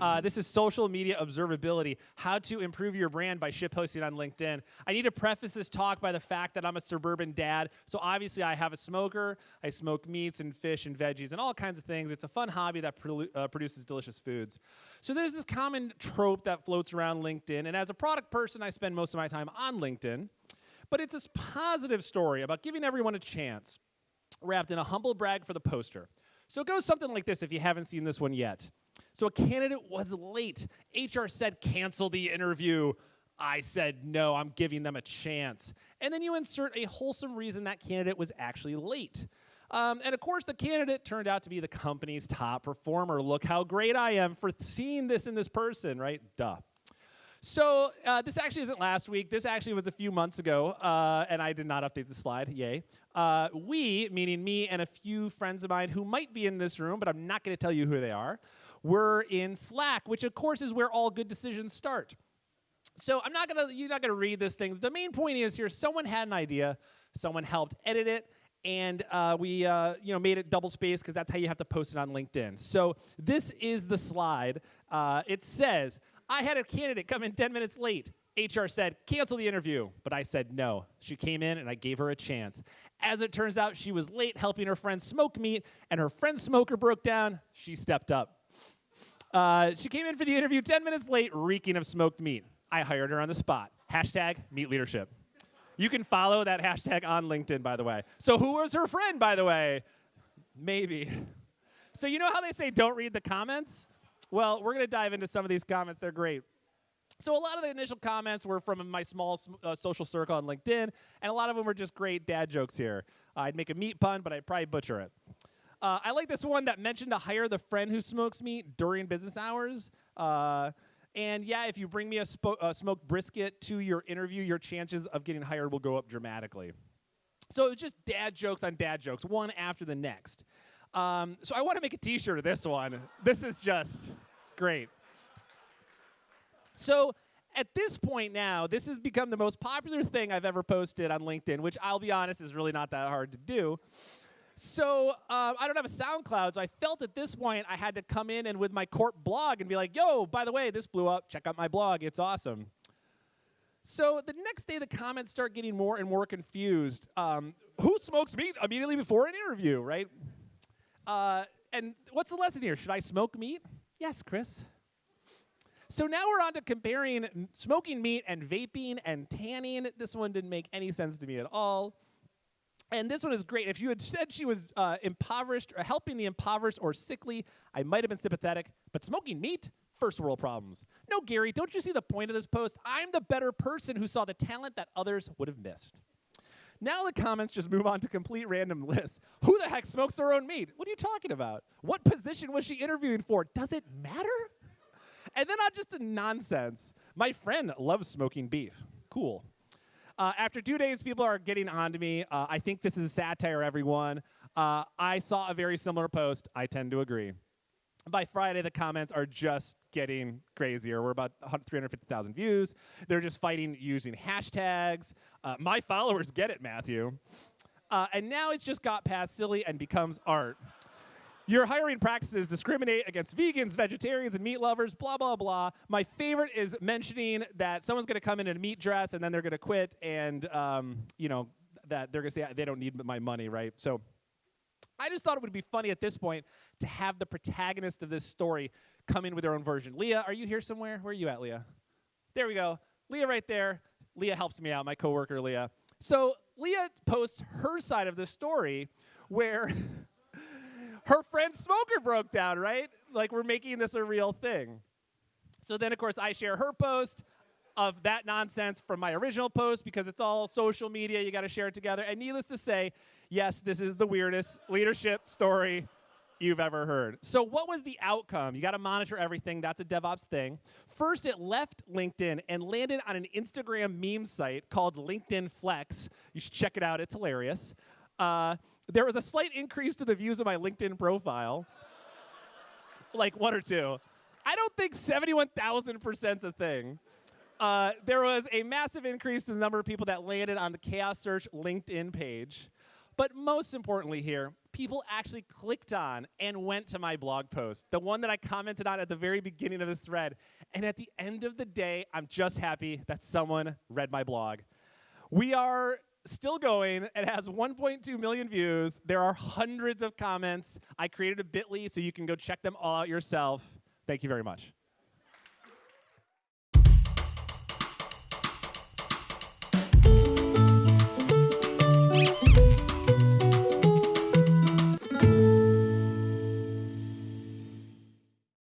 Uh, this is social media observability, how to improve your brand by ship posting on LinkedIn. I need to preface this talk by the fact that I'm a suburban dad, so obviously I have a smoker. I smoke meats and fish and veggies and all kinds of things. It's a fun hobby that uh, produces delicious foods. So there's this common trope that floats around LinkedIn, and as a product person, I spend most of my time on LinkedIn. But it's this positive story about giving everyone a chance, wrapped in a humble brag for the poster. So it goes something like this if you haven't seen this one yet. So a candidate was late. HR said, cancel the interview. I said, no, I'm giving them a chance. And then you insert a wholesome reason that candidate was actually late. Um, and of course, the candidate turned out to be the company's top performer. Look how great I am for seeing this in this person, right? Duh. So uh, this actually isn't last week. This actually was a few months ago, uh, and I did not update the slide. Yay. Uh, we, meaning me and a few friends of mine who might be in this room, but I'm not going to tell you who they are, were in Slack, which of course is where all good decisions start. So I'm not gonna, you're not gonna read this thing. The main point is here, someone had an idea, someone helped edit it, and uh, we uh, you know made it double spaced because that's how you have to post it on LinkedIn. So this is the slide. Uh, it says, I had a candidate come in 10 minutes late. HR said, cancel the interview. But I said no. She came in and I gave her a chance. As it turns out, she was late helping her friend smoke meat, and her friend's smoker broke down. She stepped up. Uh, she came in for the interview 10 minutes late, reeking of smoked meat. I hired her on the spot. Hashtag meat leadership. You can follow that hashtag on LinkedIn, by the way. So who was her friend, by the way? Maybe. So you know how they say don't read the comments? Well, we're going to dive into some of these comments. They're great. So a lot of the initial comments were from my small uh, social circle on LinkedIn, and a lot of them were just great dad jokes here. Uh, I'd make a meat pun, but I'd probably butcher it. Uh, I like this one that mentioned to hire the friend who smokes meat during business hours. Uh, and yeah, if you bring me a, a, smoked brisket to your interview, your chances of getting hired will go up dramatically. So it was just dad jokes on dad jokes, one after the next. Um, so I want to make a T-shirt of this one. This is just great. So at this point now, this has become the most popular thing I've ever posted on LinkedIn, which I'll be honest is really not that hard to do. So um, I don't have a SoundCloud, so I felt at this point I had to come in and with my corp blog and be like, yo, by the way, this blew up. Check out my blog. It's awesome. So the next day, the comments start getting more and more confused. Um, who smokes meat immediately before an interview, right? Uh, and what's the lesson here? Should I smoke meat? Yes, Chris. So now we're on to comparing smoking meat and vaping and tanning. This one didn't make any sense to me at all. And this one is great. If you had said she was uh, impoverished or helping the impoverished or sickly, I might have been sympathetic. But smoking meat, first world problems. No, Gary, don't you see the point of this post? I'm the better person who saw the talent that others would have missed. Now the comments just move on to complete random lists. Who the heck smokes their own meat? What are you talking about? What position was she interviewing for? Does it matter? And then on just a nonsense, my friend loves smoking beef. Cool. Uh, after two days, people are getting on to me. Uh, I think this is a satire, everyone. Uh, I saw a very similar post. I tend to agree. By Friday, the comments are just getting crazier. We're about 350,000 views. They're just fighting using hashtags. Uh, my followers get it, Matthew. Uh, and now it's just got past silly and becomes art. Your hiring practices discriminate against vegans, vegetarians, and meat lovers, blah, blah, blah. My favorite is mentioning that someone's going to come in in a meat dress and then they're going to quit and, um, you know, that they're going to say they don't need my money, right? So I just thought it would be funny at this point to have the protagonist of this story come in with their own version. Leah, are you here somewhere? Where are you at, Leah? There we go. Leah right there. Leah helps me out, my coworker Leah. So Leah posts her side of the story where her friend Smoker broke down, right? Like we're making this a real thing. So then, of course, I share her post of that nonsense from my original post because it's all social media. You got to share it together. And needless to say, yes, this is the weirdest leadership story you've ever heard. So, what was the outcome? You got to monitor everything. That's a DevOps thing. First, it left LinkedIn and landed on an Instagram meme site called LinkedIn Flex. You should check it out, it's hilarious. Uh, there was a slight increase to the views of my LinkedIn profile, like one or two. I don't think 71,000% is a thing. Uh, there was a massive increase in the number of people that landed on the ChaosSearch LinkedIn page. But most importantly here, people actually clicked on and went to my blog post, the one that I commented on at the very beginning of this thread. And at the end of the day, I'm just happy that someone read my blog. We are still going. It has 1.2 million views. There are hundreds of comments. I created a bit.ly so you can go check them all out yourself. Thank you very much.